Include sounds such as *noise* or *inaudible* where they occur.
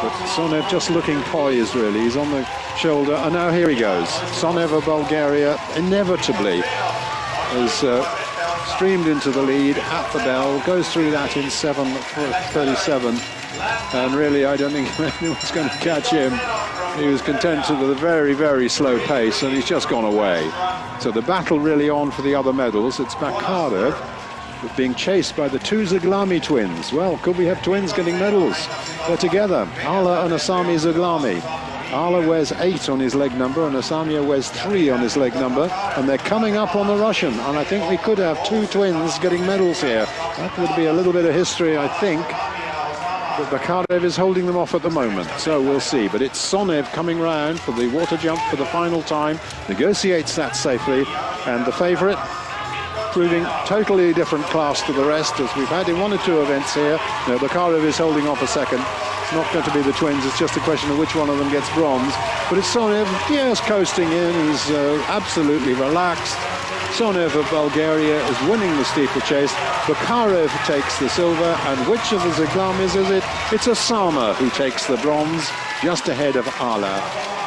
But Tsenov just looking poised, really. He's on the shoulder, and now here he goes. Tsenov of Bulgaria inevitably has uh, streamed into the lead at the bell, goes through that in 7.37, and really I don't think *laughs* anyone's going to catch him. He was content with a very, very slow pace, and he's just gone away. So the battle really on for the other medals. It's Bakarev being chased by the two Zoghlami twins. Well, could we have twins getting medals? They're together, Ala and Osama Zoghlami. Ala wears eight on his leg number and Asamia wears three on his leg number and they're coming up on the Russian and I think we could have two twins getting medals here. That would be a little bit of history I think. But Bakarev is holding them off at the moment, so we'll see. But it's Tsenov coming round for the water jump for the final time, negotiates that safely, and the favourite proving totally different class to the rest, as we've had in one or two events here. You Bakarev is holding off a second. It's not going to be the twins, it's just a question of which one of them gets bronze. But it's Tsenov, yes, coasting in, he's uh, absolutely relaxed. Tsenov of Bulgaria is winning the steeplechase. Bakarev takes the silver, and which of the Zoghlamis is it? It's Osama who takes the bronze, just ahead of Ala.